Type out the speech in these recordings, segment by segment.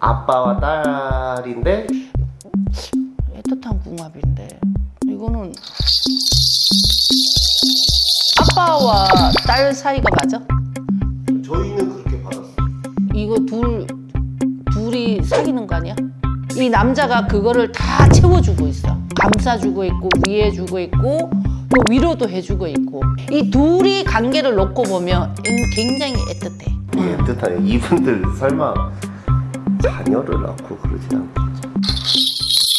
아빠와 딸인데 애틋한 궁합인데 이거는 아빠와 딸 사이가 맞아? 저희는 그렇게 받았어요. 이거 둘 둘이 사귀는 거 아니야? 이 남자가 그거를 다 채워주고 있어. 감싸주고 있고 위해주고 있고 또 위로도 해주고 있고 이 둘이 관계를 놓고 보면 굉장히 애틋해. 애틋하네요. 이분들 설마 자녀를 낳고 그러진 않겠죠?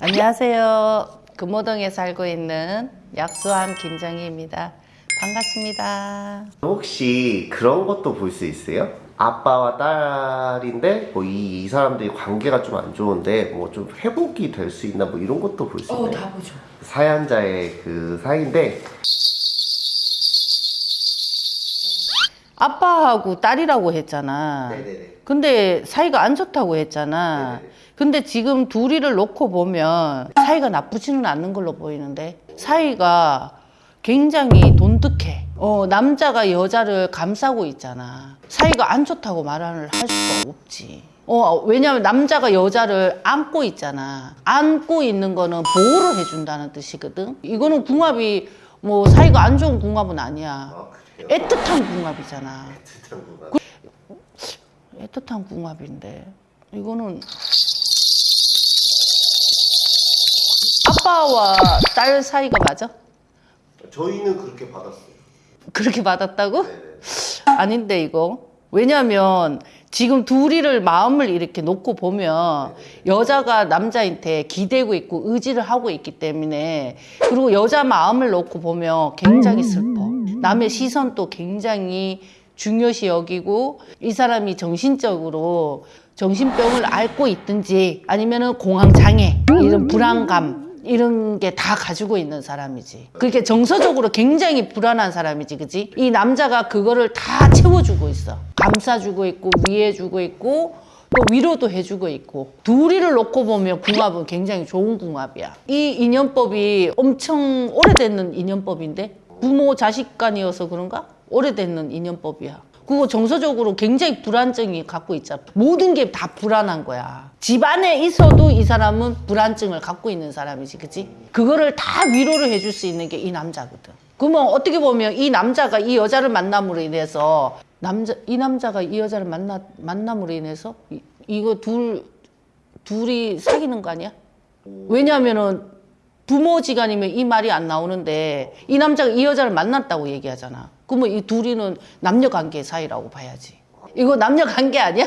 안녕하세요. 금호동에 살고 있는 약수함 김정희입니다. 반갑습니다. 혹시 그런 것도 볼 수 있어요? 아빠와 딸인데 뭐이 사람들이 관계가 좀 안 좋은데 뭐 좀 회복이 될 수 있나 뭐 이런 것도 볼 수 있나요? 보죠. 사연자의 그 사이인데 아빠하고 딸이라고 했잖아. 네네네. 근데 사이가 안 좋다고 했잖아. 네네. 근데 지금 둘이를 놓고 보면 사이가 나쁘지는 않는 걸로 보이는데 사이가 굉장히 돈득해. 어, 남자가 여자를 감싸고 있잖아. 사이가 안 좋다고 말을 할 수가 없지. 어, 왜냐면 남자가 여자를 안고 있잖아. 안고 있는 거는 보호를 해준다는 뜻이거든. 이거는 궁합이 뭐 사이가 안 좋은 궁합은 아니야. 아? 애틋한 궁합이잖아. 애틋한 구간. 애틋한 궁합인데 이거는 아빠와 딸 사이가 맞아? 저희는 그렇게 받았어요. 그렇게 받았다고? 네네. 아닌데 이거 왜냐면 지금 둘이를 마음을 이렇게 놓고 보면 여자가 남자한테 기대고 있고 의지를 하고 있기 때문에 그리고 여자 마음을 놓고 보면 굉장히 슬퍼 남의 시선도 굉장히 중요시 여기고 이 사람이 정신적으로 정신병을 앓고 있든지 아니면 은 공황장애 이런 불안감 이런 게 다 가지고 있는 사람이지. 그렇게 정서적으로 굉장히 불안한 사람이지, 그지? 이 남자가 그거를 다 채워주고 있어. 감싸주고 있고, 위해주고 있고, 또 위로도 해주고 있고. 둘이를 놓고 보면 궁합은 굉장히 좋은 궁합이야. 이 인연법이 엄청 오래됐는 인연법인데? 부모 자식 간이어서 그런가? 오래됐는 인연법이야. 그거 정서적으로 굉장히 불안증이 갖고 있잖아. 모든 게 다 불안한 거야. 집안에 있어도 이 사람은 불안증을 갖고 있는 사람이지, 그치? 그거를 다 위로를 해줄 수 있는 게 이 남자거든. 그러면 어떻게 보면 이 남자가 이 여자를 만남으로 인해서 남자 이 남자가 이 여자를 만나 만남으로 인해서 이, 이거 둘 둘이 사귀는 거 아니야? 왜냐하면은 부모지간이면 이 말이 안 나오는데 이 남자가 이 여자를 만났다고 얘기하잖아. 그러면 이 둘이는 남녀 관계 사이라고 봐야지. 이거 남녀 관계 아니야?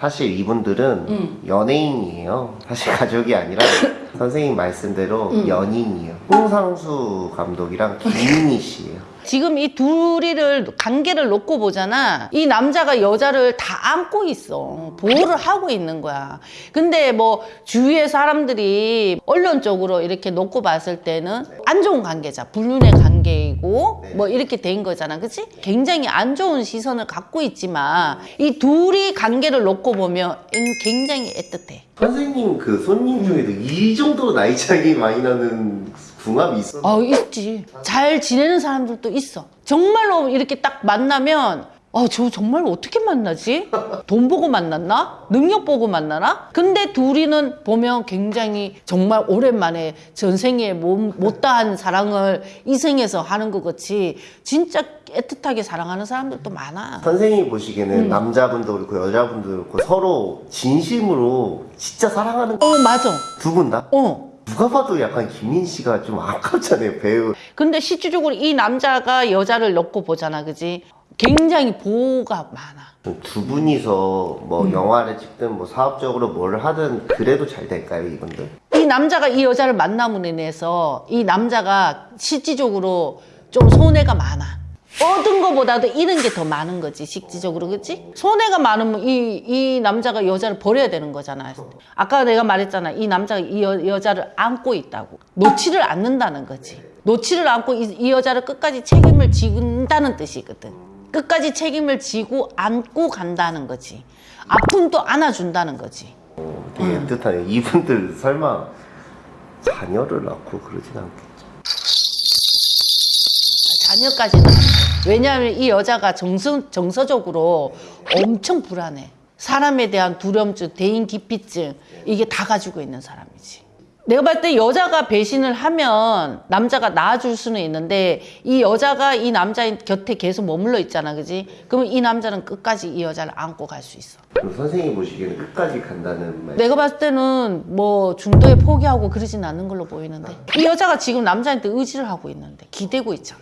사실 이분들은 연예인이에요. 사실 가족이 아니라 선생님 말씀대로 연인이에요. 홍상수 감독이랑 김민희 씨예요. 지금 이 둘이를 관계를 놓고 보잖아. 이 남자가 여자를 다 안고 있어. 보호를 하고 있는 거야. 근데 뭐 주위의 사람들이 언론적으로 이렇게 놓고 봤을 때는 안 좋은 관계자, 불륜의 관계이고 뭐 이렇게 된 거잖아. 그치? 굉장히 안 좋은 시선을 갖고 있지만 이 둘이 관계를 놓고 보면 굉장히 애틋해. 선생님 그 손님 중에도 이 정도로 나이 차이 많이 나는 궁합이 있었나요? 아 있지 잘 지내는 사람들도 있어 정말로 이렇게 딱 만나면 아, 저 정말 어떻게 만나지? 돈 보고 만났나? 능력 보고 만나나? 근데 둘이는 보면 굉장히 정말 오랜만에 전생에 못, 못다한 사랑을 이 생에서 하는 것 같이 진짜 애틋하게 사랑하는 사람들도 많아. 선생님이 보시기에는 남자분도 그렇고 여자분도 그렇고 서로 진심으로 진짜 사랑하는 어, 맞아. 두 분 다? 어. 누가 봐도 약간 김민 씨가 좀 아깝잖아요 배우 근데 실질적으로 이 남자가 여자를 놓고 보잖아, 그지? 굉장히 보호가 많아. 두 분이서 뭐 영화를 찍든 뭐 사업적으로 뭘 하든 그래도 잘 될까요 이분들? 이 남자가 이 여자를 만남으로 인해서 이 남자가 실질적으로 좀 손해가 많아. 얻은 것보다도 잃은 게 더 많은 거지, 실질적으로, 그치? 손해가 많으면 이, 이 남자가 여자를 버려야 되는 거잖아. 아까 내가 말했잖아. 이 남자가 이 여, 여자를 안고 있다고. 놓지를 않는다는 거지. 놓지를 않고 이, 이 여자를 끝까지 책임을 지는다는 뜻이거든. 끝까지 책임을 지고 안고 간다는 거지. 아픔도 안아준다는 거지. 되게 애틋하네요. 이분들 설마 자녀를 낳고 그러진 않겠죠. 자녀까지는. 왜냐하면 이 여자가 정서, 정서적으로 엄청 불안해. 사람에 대한 두려움증, 대인 기피증 이게 다 가지고 있는 사람이지. 내가 봤을 때 여자가 배신을 하면 남자가 나아줄 수는 있는데 이 여자가 이 남자 곁에 계속 머물러 있잖아, 그지? 그러면 이 남자는 끝까지 이 여자를 안고 갈 수 있어. 그럼 선생님 보시기에는 끝까지 간다는 말. 내가 봤을 때는 뭐 중도에 포기하고 그러진 않는 걸로 보이는데 이 여자가 지금 남자한테 의지를 하고 있는데 기대고 있잖아.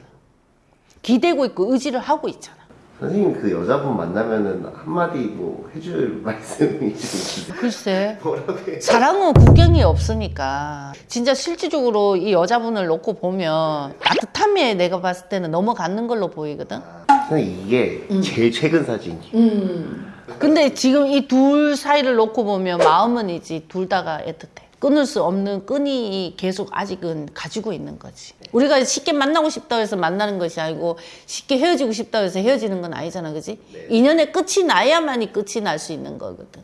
기대고 있고 의지를 하고 있잖아. 선생님 그 여자분 만나면은 한마디 뭐 해줄 말씀이 좀? 글쎄. 뭐라고 해요? 사랑은 구경이 없으니까 진짜 실질적으로 이 여자분을 놓고 보면 따뜻함에 내가 봤을 때는 넘어가는 걸로 보이거든. 선생님 이게 음. 제일 최근 사진이에요. 근데 지금 이 둘 사이를 놓고 보면 마음은 이제 둘 다가 애틋해. 끊을 수 없는 끈이 계속 아직은 가지고 있는 거지. 우리가 쉽게 만나고 싶다고 해서 만나는 것이 아니고 쉽게 헤어지고 싶다고 해서 헤어지는 건 아니잖아, 그지? 인연의 끝이 나야만이 끝이 날 수 있는 거거든.